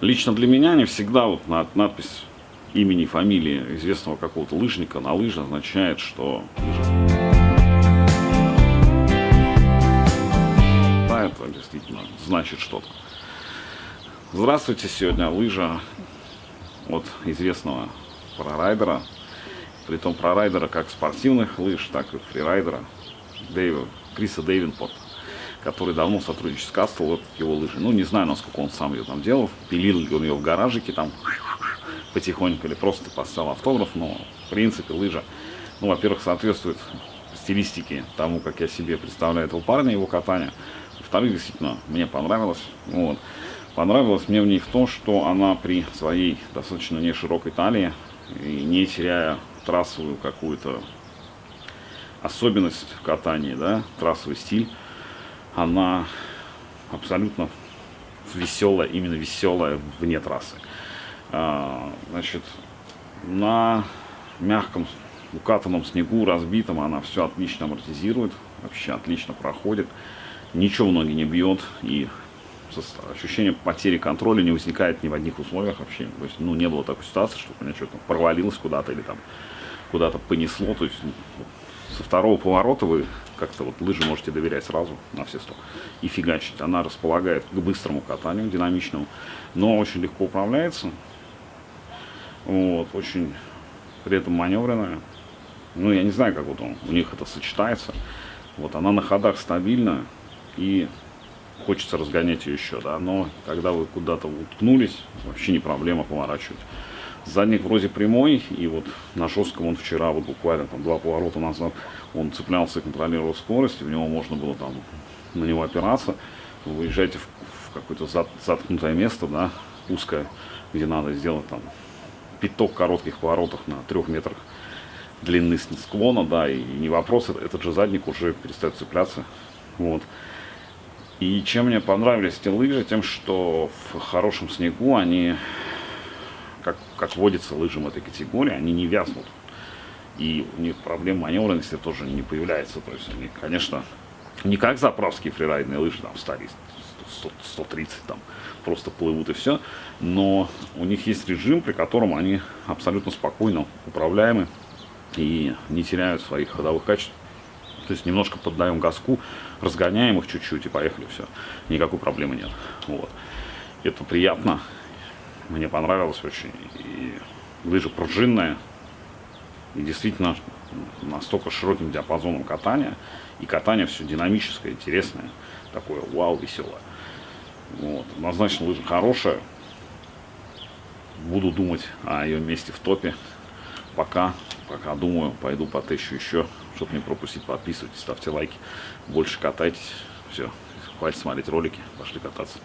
Лично для меня не всегда вот над- надпись имени, фамилии известного какого-то лыжника на лыже означает, что лыжа. Да, это действительно значит что-то. Здравствуйте, сегодня лыжа от известного прорайдера, притом прорайдера как спортивных лыж, так и фрирайдера Дэйва, Криса Дэйвенпорта, который давно сотрудничает с Кастл, его лыжи. Ну, не знаю, насколько он сам ее там делал, пилил ли он ее в гаражике там потихоньку или просто поставил автограф, но в принципе лыжа, ну, во-первых, соответствует стилистике тому, как я себе представляю этого парня, его катание. Во-вторых, действительно, мне понравилось. Вот. Понравилось мне в ней в том, что она при своей достаточно не широкой талии и не теряя трассовую какую-то особенность в катании, да, трассовый стиль, она абсолютно веселая, именно веселая вне трассы. А, значит, на мягком укатанном снегу, разбитом, она все отлично амортизирует, вообще отлично проходит, ничего в ноги не бьет и ощущение потери контроля не возникает ни в одних условиях вообще. То есть, ну, не было такой ситуации, что у меня что-то провалилось куда-то или там куда-то понесло. То есть ну, со второго поворота вы как-то вот лыжи можете доверять сразу на все сто и фигачить. Она располагает к быстрому катанию, динамичному, но очень легко управляется. Вот, очень при этом маневренная. Ну, я не знаю, как вот он, у них это сочетается. Вот она на ходах стабильна и хочется разгонять ее еще, да, но когда вы куда-то уткнулись, вообще не проблема поворачивать. Задник вроде прямой, и вот на жестком он вчера, вот буквально там два поворота назад, он цеплялся и контролировал скорость, и в него можно было там на него опираться. Вы выезжаете в, в какое-то зат- заткнутое место, да, узкое, где надо сделать там пяток коротких поворотов на трех метрах длины склона, да, и не вопрос, это- этот же задник уже перестает цепляться, вот. И чем мне понравились эти лыжи, тем, что в хорошем снегу они, как, как водится лыжам этой категории, они не вязнут. И у них проблем маневренности тоже не появляется. То есть они, конечно, не как заправские фрирайдные лыжи, там, стали 100, 130, там, просто плывут и все. Но у них есть режим, при котором они абсолютно спокойно управляемы и не теряют своих ходовых качеств. То есть немножко поддаем газку, разгоняем их чуть-чуть и поехали, все. Никакой проблемы нет. Вот. Это приятно. Мне понравилось очень. И лыжа пружинная. И действительно настолько широким диапазоном катания. И катание все динамическое, интересное. Такое вау, веселое. Вот. Однозначно лыжа хорошая. Буду думать о ее месте в топе. Пока, пока думаю, пойду потыщу еще, чтобы не пропустить. Подписывайтесь, ставьте лайки, больше катайтесь. Все, хватит смотреть ролики, пошли кататься.